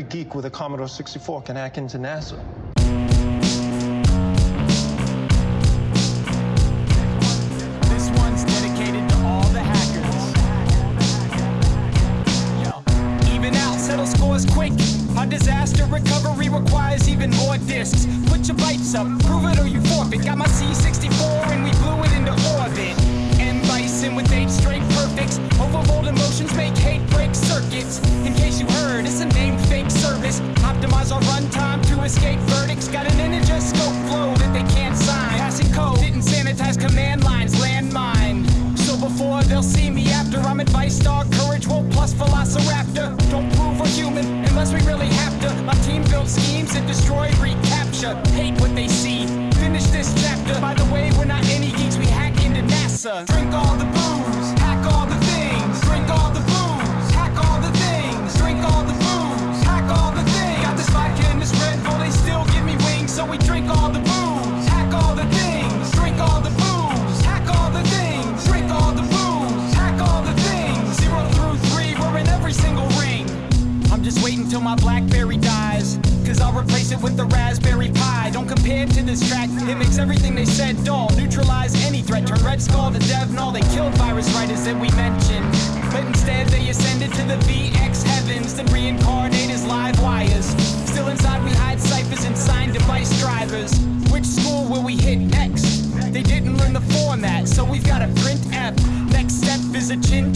with a Commodore 64 can hack into NASA. This one's dedicated to all the hackers. Even out, settle scores quick. Our disaster recovery requires even more discs. Put your bytes up, prove it or you forfeit. Got my C64 and we blew it into orbit. Advice dog, courage, woke plus velociraptor. Don't prove we're human unless we really have to. My team built schemes and destroy, recapture. Hate what they see. Finish this chapter. By the way, we're not any geeks, we hack into NASA. Drink all the dies. Cause I'll replace it with the Raspberry Pi. Don't compare to this track, it makes everything they said dull. Neutralize any threat, turn Red Skull to Dev Null. They killed virus writers that we mentioned. But instead they ascended to the VX heavens, then reincarnate as live wires. Still inside we hide ciphers and sign device drivers. Which school will we hit next? They didn't learn the format, so we've got a print F. Next step is a chin